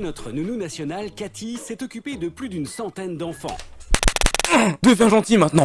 Notre nounou nationale, Cathy, s'est occupée de plus d'une centaine d'enfants. Deviens gentil maintenant